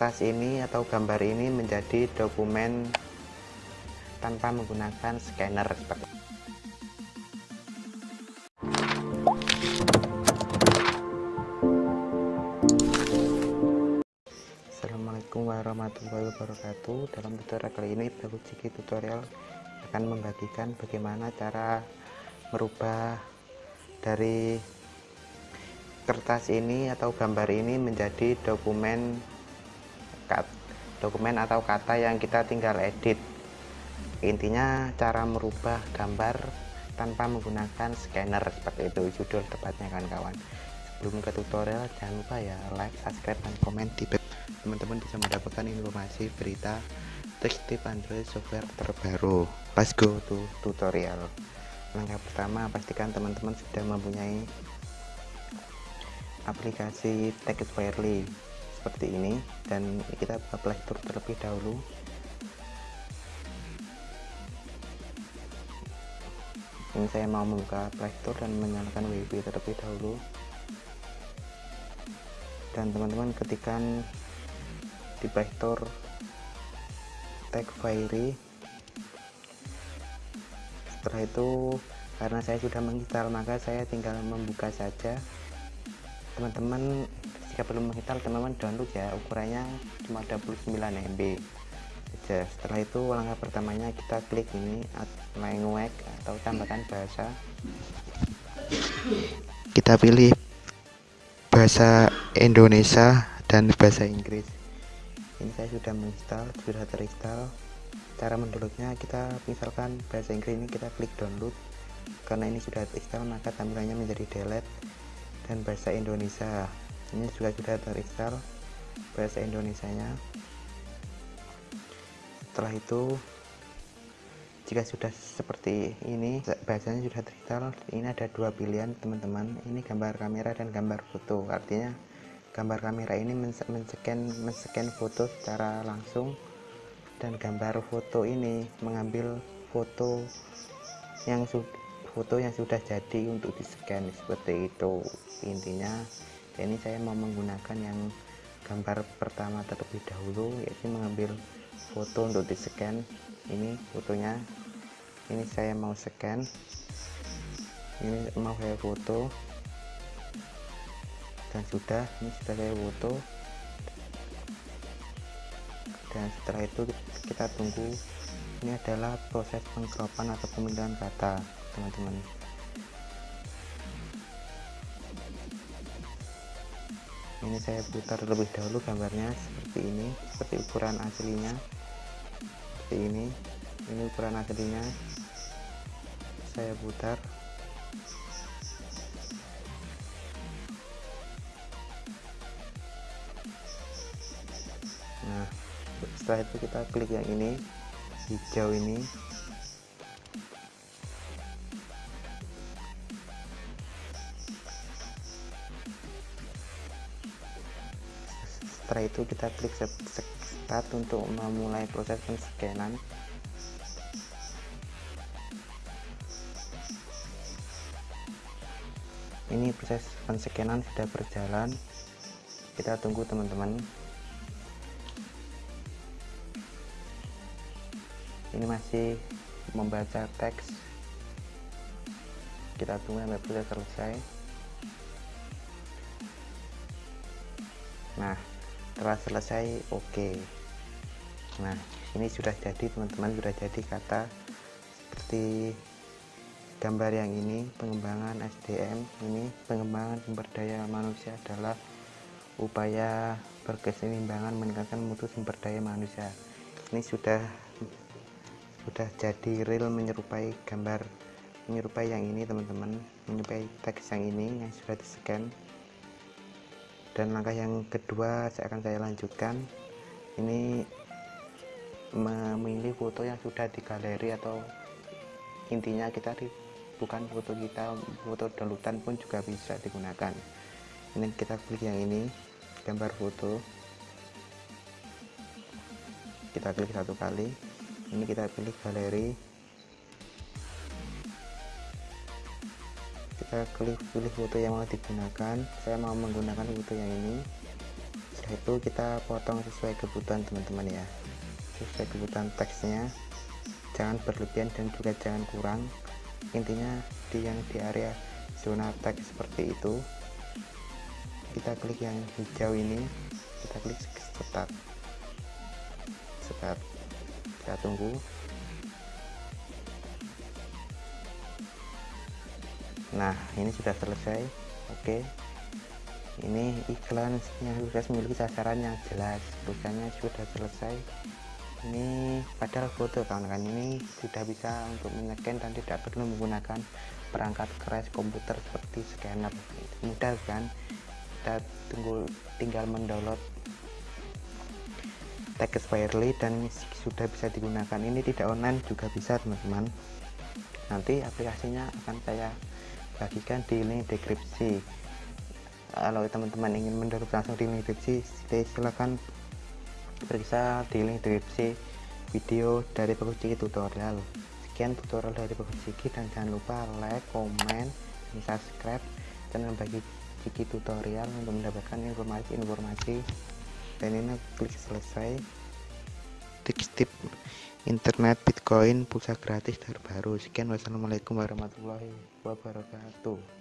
kertas ini atau gambar ini menjadi dokumen tanpa menggunakan scanner seperti Assalamualaikum warahmatullahi wabarakatuh. Dalam tutorial kali ini Baru Ciki tutorial akan membagikan bagaimana cara merubah dari kertas ini atau gambar ini menjadi dokumen dokumen atau kata yang kita tinggal edit. Intinya cara merubah gambar tanpa menggunakan scanner seperti itu. Judul tepatnya kan kawan sebelum ke tutorial jangan lupa ya like subscribe dan komen di teman-teman bisa mendapatkan informasi berita teks tip Android software terbaru. Let's go to tutorial. Langkah pertama pastikan teman-teman sudah mempunyai aplikasi text Firely seperti ini dan kita buka playstore terlebih dahulu. Ini saya mau membuka playstore dan menyalakan wifi terlebih dahulu. Dan teman-teman ketikan di playstore tag Fairy. Setelah itu karena saya sudah menginstal maka saya tinggal membuka saja. Teman-teman jika belum menginstal teman-teman download ya. Ukurannya cuma 29 MB saja setelah itu langkah pertamanya kita klik ini language atau tambahkan bahasa. Kita pilih bahasa Indonesia dan bahasa Inggris. Ini saya sudah menginstal sudah terinstall. Cara mendownloadnya kita misalkan bahasa Inggris ini kita klik download. Karena ini sudah terinstall maka tampilannya menjadi delete dan bahasa Indonesia ini juga sudah terinstall bahasa Indonesia nya setelah itu jika sudah seperti ini bahasanya sudah terinstall ini ada dua pilihan teman-teman. Ini gambar kamera dan gambar foto. Artinya gambar kamera ini men-scan men-scan foto secara langsung. Dan gambar foto ini mengambil foto yang foto yang sudah jadi untuk di scan seperti itu. Intinya ini saya mau menggunakan yang gambar pertama terlebih dahulu yaitu mengambil foto untuk di scan ini fotonya. Ini saya mau scan. Ini mau saya foto. Dan sudah ini sudah saya foto. Dan setelah itu kita tunggu. Ini adalah proses pengkropan atau pemilihan kata teman-teman ini saya putar terlebih dahulu gambarnya seperti ini seperti ukuran aslinya. Seperti ini. Ini ukuran aslinya. Saya putar. Nah setelah itu kita klik yang ini hijau ini setelah itu kita klik start untuk memulai proses penscanan ini proses penscanan sudah berjalan. Kita tunggu teman-teman. Ini masih membaca teks. Kita tunggu sampai sudah selesai. Nah setelah selesai oke. Okay. nah ini sudah jadi teman-teman sudah jadi kata seperti gambar yang ini pengembangan SDM ini pengembangan sumber daya manusia adalah upaya berkeseimbangan meningkatkan mutu sumber daya manusia. Ini sudah sudah jadi real menyerupai gambar menyerupai yang ini teman-teman. Menyerupai teks yang ini yang sudah di scan dan langkah yang kedua saya akan saya lanjutkan ini memilih foto yang sudah di galeri atau intinya kita di, bukan foto kita foto downloadan pun juga bisa digunakan. Ini kita klik yang ini gambar foto. Kita klik satu kali ini kita pilih galeri kita klik pilih foto yang mau digunakan. Saya mau menggunakan foto yang ini. Itu kita potong sesuai kebutuhan teman-teman ya. Sesuai kebutuhan teksnya. Jangan berlebihan dan juga jangan kurang. Intinya di yang di area zona teks seperti itu. Kita klik yang hijau ini. Kita klik start. Start. Kita tunggu nah ini sudah selesai. Oke. Ini iklan yang sudah memiliki sasaran yang jelas. Tulisannya sudah selesai. Ini padahal foto kawan-kawan. Ini sudah bisa untuk menyeken dan tidak perlu menggunakan perangkat keras komputer seperti scanner. Mudah kan? Kita tunggu tinggal mendownload text Firely dan sudah bisa digunakan. Ini tidak online juga bisa teman-teman. Nanti aplikasinya akan saya bagikan di link deskripsi. Kalau teman-teman ingin mendownload langsung di link deskripsi silahkan periksa di link deskripsi video dari Bagus Ciki tutorial. Sekian tutorial dari Bagus Ciki dan jangan lupa like, komen, dan subscribe channel bagi Ciki tutorial untuk mendapatkan informasi-informasi. Dan ini klik selesai tips-tips internet bitcoin pulsa gratis terbaru. Sekian. Wassalamualaikum warahmatullahi wabarakatuh